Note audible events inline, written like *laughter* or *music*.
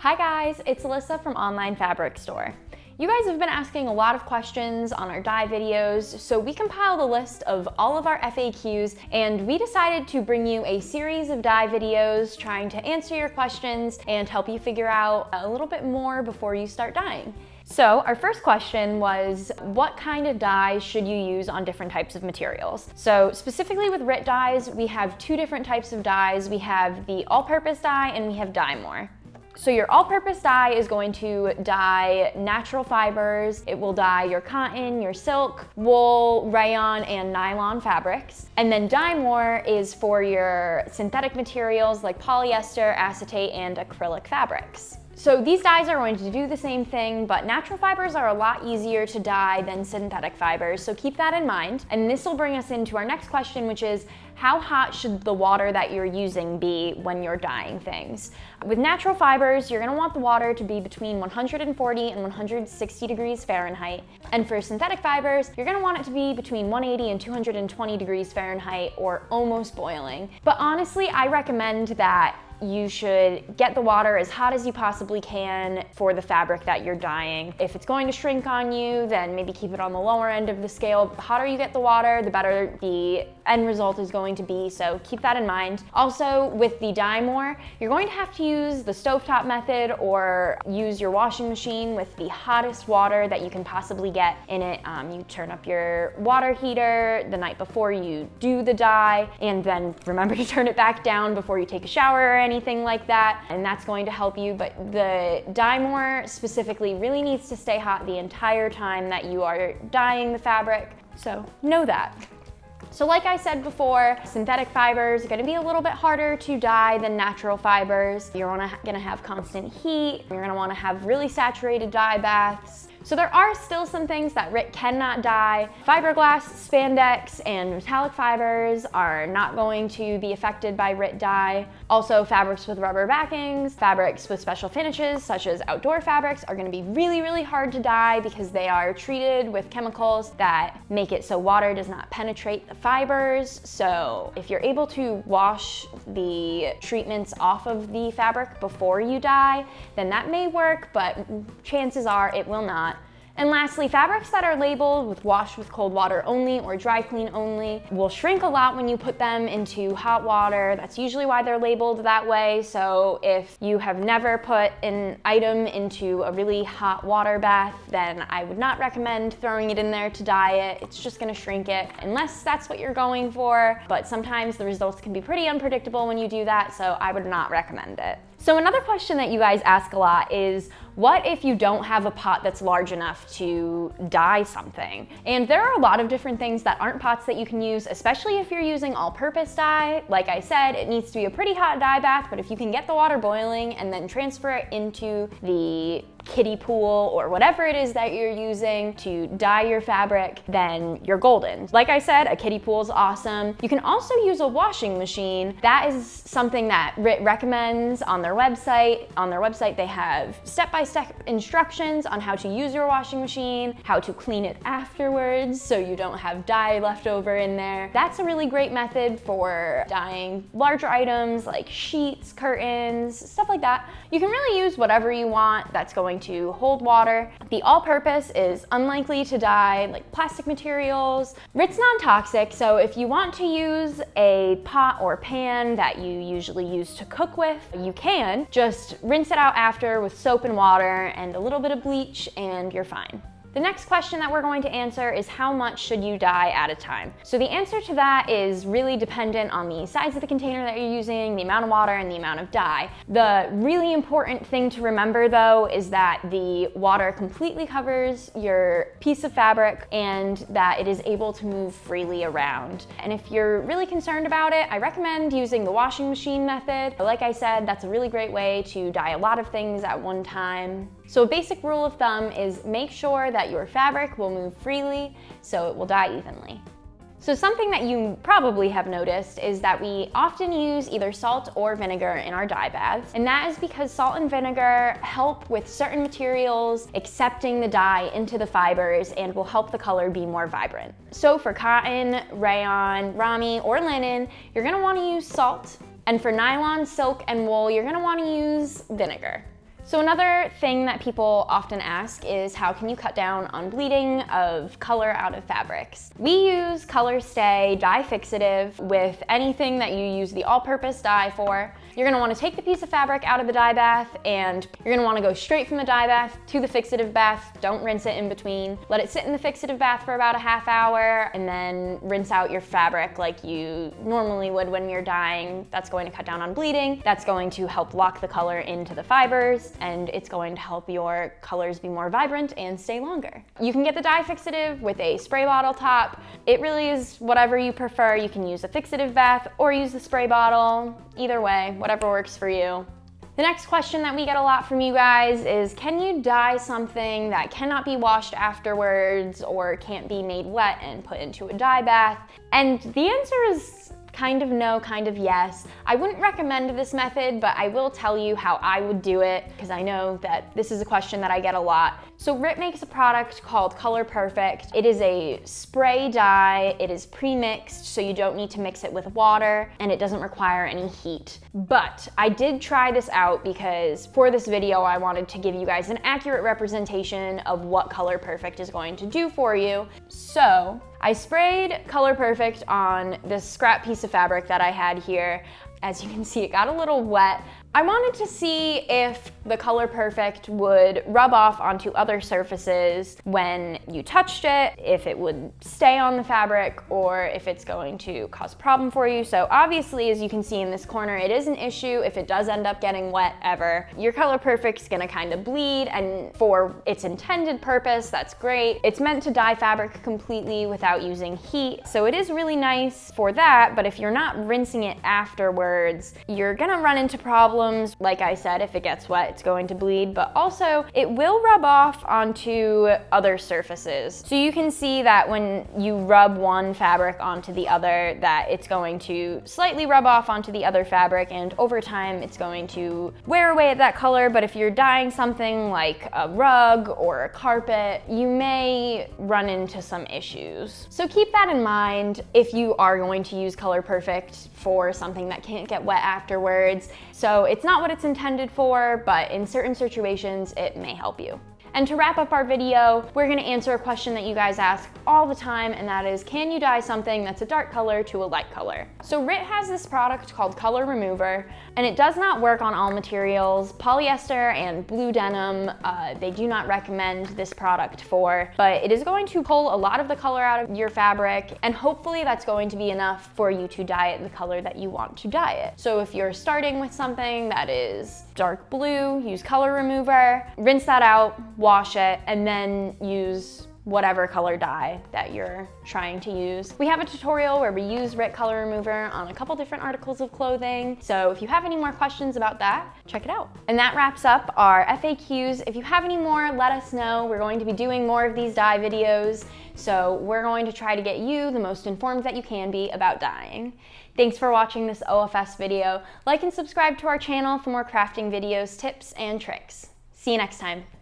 Hi guys, it's Alyssa from Online Fabric Store. You guys have been asking a lot of questions on our dye videos, so we compiled a list of all of our FAQs and we decided to bring you a series of dye videos trying to answer your questions and help you figure out a little bit more before you start dyeing. So our first question was, what kind of dyes should you use on different types of materials? So specifically with RIT dyes, we have two different types of dyes. We have the all-purpose dye and we have Dye More. So your all-purpose dye is going to dye natural fibers. It will dye your cotton, your silk, wool, rayon, and nylon fabrics. And then Dye More is for your synthetic materials like polyester, acetate, and acrylic fabrics. So these dyes are going to do the same thing, but natural fibers are a lot easier to dye than synthetic fibers, so keep that in mind. And this will bring us into our next question, which is how hot should the water that you're using be when you're dyeing things? With natural fibers, you're gonna want the water to be between 140 and 160 degrees Fahrenheit. And for synthetic fibers, you're gonna want it to be between 180 and 220 degrees Fahrenheit or almost boiling. But honestly, I recommend that you should get the water as hot as you possibly can for the fabric that you're dyeing. If it's going to shrink on you, then maybe keep it on the lower end of the scale. The hotter you get the water, the better the end result is going to be, so keep that in mind. Also, with the Dye More, you're going to have to use the stovetop method or use your washing machine with the hottest water that you can possibly get in it. Um, you turn up your water heater the night before you do the dye, and then remember *laughs* to turn it back down before you take a shower or anything like that, and that's going to help you. But the Dye More specifically really needs to stay hot the entire time that you are dyeing the fabric, so know that. So like I said before, synthetic fibers are gonna be a little bit harder to dye than natural fibers. You're gonna have constant heat. You're gonna wanna have really saturated dye baths. So there are still some things that RIT cannot dye. Fiberglass, spandex, and metallic fibers are not going to be affected by RIT dye. Also, fabrics with rubber backings, fabrics with special finishes, such as outdoor fabrics, are gonna be really, really hard to dye because they are treated with chemicals that make it so water does not penetrate the fibers. So if you're able to wash the treatments off of the fabric before you dye, then that may work, but chances are it will not. And lastly, fabrics that are labeled with wash with cold water only or dry clean only will shrink a lot when you put them into hot water. That's usually why they're labeled that way. So if you have never put an item into a really hot water bath, then I would not recommend throwing it in there to dye it. It's just gonna shrink it unless that's what you're going for. But sometimes the results can be pretty unpredictable when you do that, so I would not recommend it. So another question that you guys ask a lot is, what if you don't have a pot that's large enough to dye something? And there are a lot of different things that aren't pots that you can use, especially if you're using all-purpose dye. Like I said, it needs to be a pretty hot dye bath, but if you can get the water boiling and then transfer it into the kiddie pool or whatever it is that you're using to dye your fabric, then you're golden. Like I said, a kiddie pool is awesome. You can also use a washing machine. That is something that RIT recommends on their website. On their website, they have step-by-step -step instructions on how to use your washing machine, how to clean it afterwards so you don't have dye left over in there. That's a really great method for dyeing larger items like sheets, curtains, stuff like that. You can really use whatever you want that's going going to hold water. The all-purpose is unlikely to dye like plastic materials. It's non-toxic, so if you want to use a pot or pan that you usually use to cook with, you can. Just rinse it out after with soap and water and a little bit of bleach and you're fine. The next question that we're going to answer is how much should you dye at a time? So the answer to that is really dependent on the size of the container that you're using, the amount of water, and the amount of dye. The really important thing to remember though is that the water completely covers your piece of fabric and that it is able to move freely around. And if you're really concerned about it, I recommend using the washing machine method. Like I said, that's a really great way to dye a lot of things at one time. So a basic rule of thumb is make sure that your fabric will move freely so it will dye evenly. So something that you probably have noticed is that we often use either salt or vinegar in our dye baths, and that is because salt and vinegar help with certain materials accepting the dye into the fibers and will help the color be more vibrant. So for cotton, rayon, ramie, or linen, you're gonna wanna use salt, and for nylon, silk, and wool, you're gonna wanna use vinegar. So another thing that people often ask is how can you cut down on bleeding of color out of fabrics? We use Color Stay dye fixative with anything that you use the all-purpose dye for. You're gonna wanna take the piece of fabric out of the dye bath and you're gonna wanna go straight from the dye bath to the fixative bath. Don't rinse it in between. Let it sit in the fixative bath for about a half hour and then rinse out your fabric like you normally would when you're dyeing. That's going to cut down on bleeding. That's going to help lock the color into the fibers and it's going to help your colors be more vibrant and stay longer. You can get the dye fixative with a spray bottle top. It really is whatever you prefer. You can use a fixative bath or use the spray bottle. Either way, whatever works for you. The next question that we get a lot from you guys is, can you dye something that cannot be washed afterwards or can't be made wet and put into a dye bath? And the answer is kind of no, kind of yes. I wouldn't recommend this method, but I will tell you how I would do it because I know that this is a question that I get a lot. So RIT makes a product called Color Perfect. It is a spray dye. It is pre-mixed, so you don't need to mix it with water, and it doesn't require any heat. But I did try this out because for this video, I wanted to give you guys an accurate representation of what Color Perfect is going to do for you. So I sprayed Color Perfect on this scrap piece of fabric that I had here. As you can see, it got a little wet, I wanted to see if the Color Perfect would rub off onto other surfaces when you touched it, if it would stay on the fabric, or if it's going to cause a problem for you. So obviously, as you can see in this corner, it is an issue if it does end up getting wet ever. Your Color Perfect's gonna kind of bleed, and for its intended purpose, that's great. It's meant to dye fabric completely without using heat, so it is really nice for that, but if you're not rinsing it afterwards, you're gonna run into problems. Like I said, if it gets wet, it's going to bleed, but also it will rub off onto other surfaces. So you can see that when you rub one fabric onto the other, that it's going to slightly rub off onto the other fabric and over time it's going to wear away at that color. But if you're dyeing something like a rug or a carpet, you may run into some issues. So keep that in mind if you are going to use Color Perfect for something that can't get wet afterwards. So it's not what it's intended for, but in certain situations, it may help you. And to wrap up our video, we're gonna answer a question that you guys ask all the time, and that is, can you dye something that's a dark color to a light color? So RIT has this product called Color Remover, and it does not work on all materials. Polyester and blue denim, uh, they do not recommend this product for, but it is going to pull a lot of the color out of your fabric, and hopefully that's going to be enough for you to dye it the color that you want to dye it. So if you're starting with something that is dark blue, use Color Remover, rinse that out, wash it, and then use whatever color dye that you're trying to use. We have a tutorial where we use RIT Color Remover on a couple different articles of clothing. So if you have any more questions about that, check it out. And that wraps up our FAQs. If you have any more, let us know. We're going to be doing more of these dye videos. So we're going to try to get you the most informed that you can be about dyeing. Thanks for watching this OFS video. Like and subscribe to our channel for more crafting videos, tips, and tricks. See you next time.